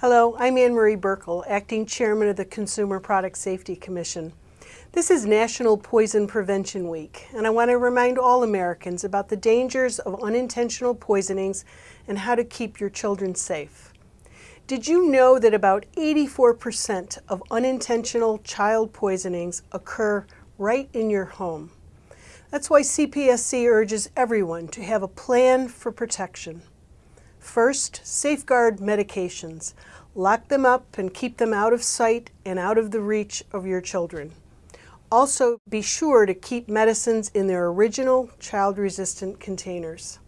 Hello, I'm Anne Marie Buerkle, Acting Chairman of the Consumer Product Safety Commission. This is National Poison Prevention Week, and I want to remind all Americans about the dangers of unintentional poisonings and how to keep your children safe. Did you know that about 84% of unintentional child poisonings occur right in your home? That's why CPSC urges everyone to have a plan for protection. First, safeguard medications. Lock them up and keep them out of sight and out of the reach of your children. Also, be sure to keep medicines in their original child-resistant containers.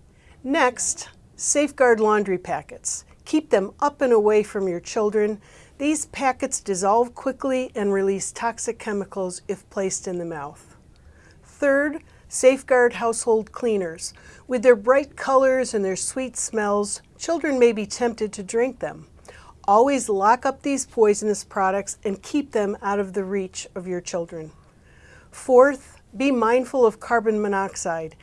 Next, safeguard laundry packets. Keep them up and away from your children. These packets dissolve quickly and release toxic chemicals if placed in the mouth. Third, Safeguard household cleaners. With their bright colors and their sweet smells, children may be tempted to drink them. Always lock up these poisonous products and keep them out of the reach of your children. Fourth, be mindful of carbon monoxide.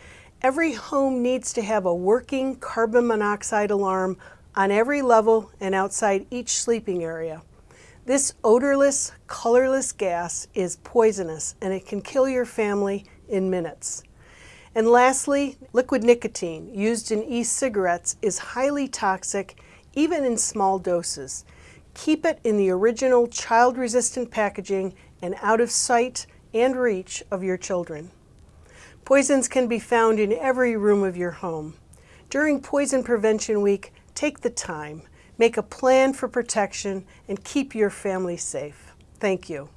Every home needs to have a working carbon monoxide alarm on every level and outside each sleeping area. This odorless, colorless gas is poisonous and it can kill your family in minutes. And lastly, liquid nicotine used in e-cigarettes is highly toxic even in small doses. Keep it in the original child-resistant packaging and out of sight and reach of your children. Poisons can be found in every room of your home. During Poison Prevention Week, take the time, make a plan for protection, and keep your family safe. Thank you.